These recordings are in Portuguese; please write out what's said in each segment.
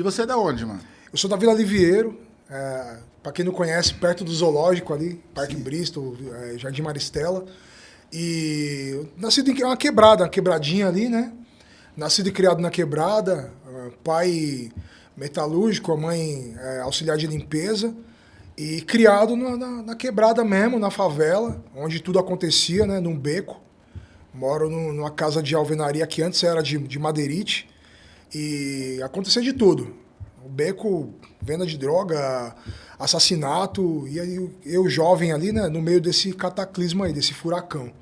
E você é da onde, mano? Eu sou da Vila Liviero, é, para quem não conhece, perto do zoológico ali, Parque Sim. Bristol, é, Jardim Maristela. E nascido em uma quebrada, uma quebradinha ali, né? Nascido e criado na quebrada, é, pai metalúrgico, a mãe é, auxiliar de limpeza. E criado na, na, na, quebrada mesmo, na favela, onde tudo acontecia, né? Num beco. Moro no, numa casa de alvenaria que antes era de, de madeirite. E acontecia de tudo. O beco, venda de droga, assassinato. E aí eu, jovem ali, né? No meio desse cataclismo aí, desse furacão.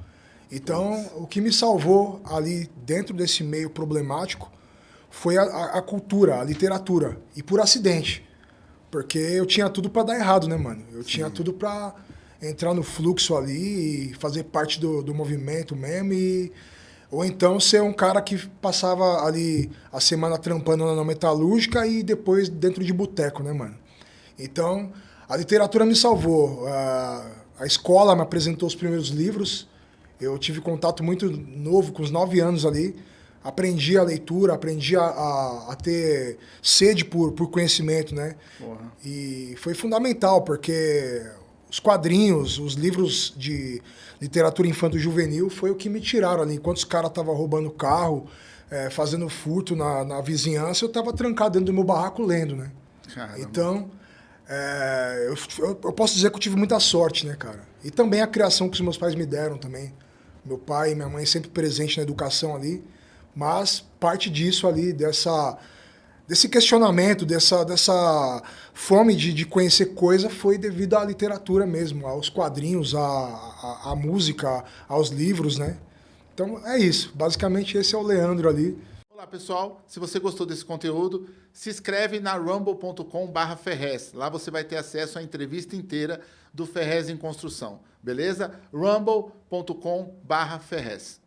Então, Nossa. o que me salvou ali dentro desse meio problemático foi a, a, a cultura, a literatura. E por acidente. Porque eu tinha tudo para dar errado, né, mano? Eu Sim. tinha tudo para entrar no fluxo ali e fazer parte do, do movimento mesmo e ou então ser um cara que passava ali a semana trampando na metalúrgica e depois dentro de boteco, né, mano? Então, a literatura me salvou. A, a escola me apresentou os primeiros livros. Eu tive contato muito novo, com os nove anos ali aprendi a leitura, aprendi a, a, a, ter sede por, por conhecimento, né? Porra. E foi fundamental, porque os quadrinhos, os livros de literatura infanto-juvenil foi o que me tiraram ali. Enquanto os caras estavam roubando carro, é, fazendo furto na, na vizinhança, eu estava trancado dentro do meu barraco lendo, né? Caramba. Então, é, eu, eu, eu posso dizer que eu tive muita sorte, né, cara? E também a criação que os meus pais me deram também. Meu pai e minha mãe sempre presentes na educação ali. Mas parte disso ali, dessa, desse questionamento, dessa, dessa fome de, de conhecer coisa foi devido à literatura mesmo, aos quadrinhos, à, à, à música, aos livros, né? Então é isso. Basicamente esse é o Leandro ali. Olá pessoal, se você gostou desse conteúdo, se inscreve na rumble.com Ferrez. Lá você vai ter acesso à entrevista inteira do Ferrez em Construção, beleza? rumble.com Ferrez.